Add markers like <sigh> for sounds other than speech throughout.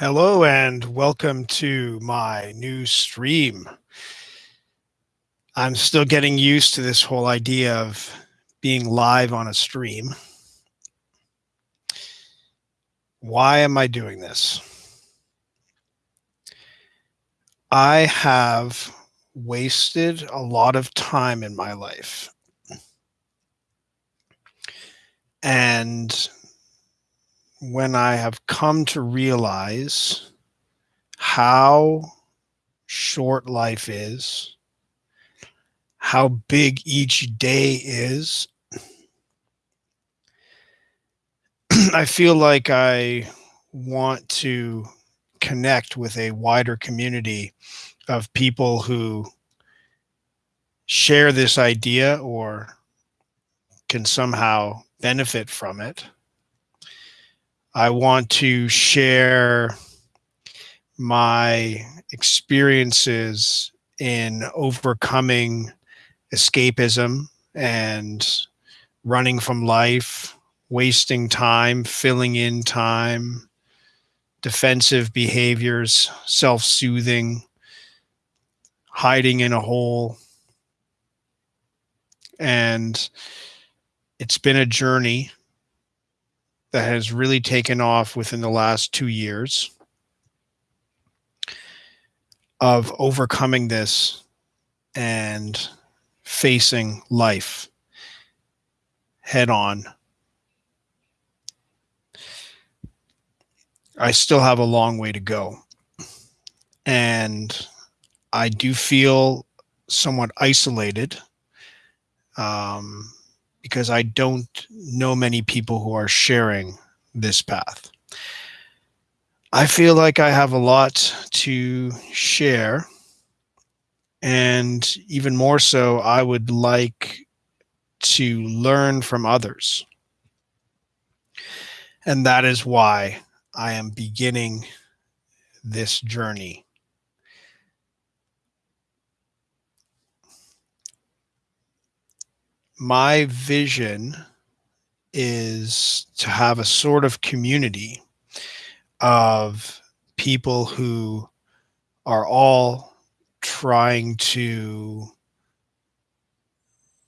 Hello and welcome to my new stream. I'm still getting used to this whole idea of being live on a stream. Why am I doing this? I have wasted a lot of time in my life. And when I have come to realize how short life is, how big each day is, <clears throat> I feel like I want to connect with a wider community of people who share this idea or can somehow benefit from it. I want to share my experiences in overcoming escapism and running from life, wasting time, filling in time, defensive behaviors, self soothing, hiding in a hole. And it's been a journey that has really taken off within the last two years of overcoming this and facing life head on. I still have a long way to go. And I do feel somewhat isolated. Um, because I don't know many people who are sharing this path. I feel like I have a lot to share. And even more so, I would like to learn from others. And that is why I am beginning this journey my vision is to have a sort of community of people who are all trying to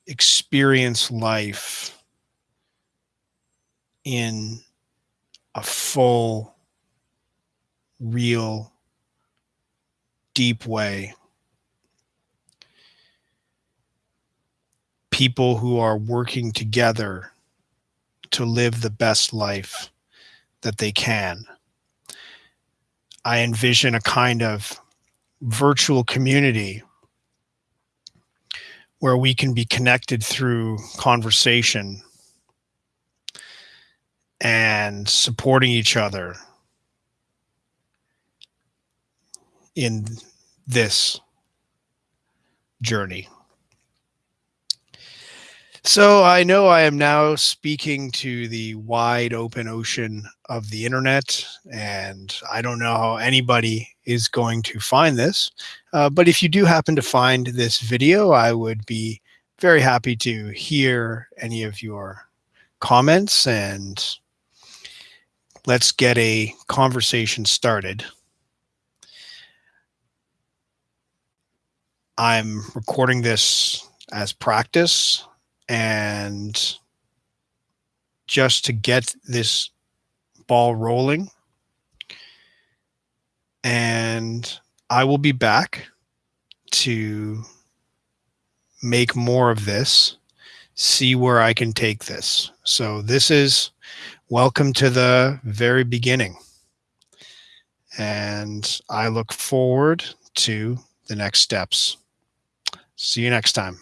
experience life in a full, real, deep way people who are working together to live the best life that they can. I envision a kind of virtual community where we can be connected through conversation and supporting each other in this journey. So I know I am now speaking to the wide open ocean of the internet, and I don't know how anybody is going to find this. Uh, but if you do happen to find this video, I would be very happy to hear any of your comments and let's get a conversation started. I'm recording this as practice and just to get this ball rolling. And I will be back to make more of this, see where I can take this. So this is welcome to the very beginning. And I look forward to the next steps. See you next time.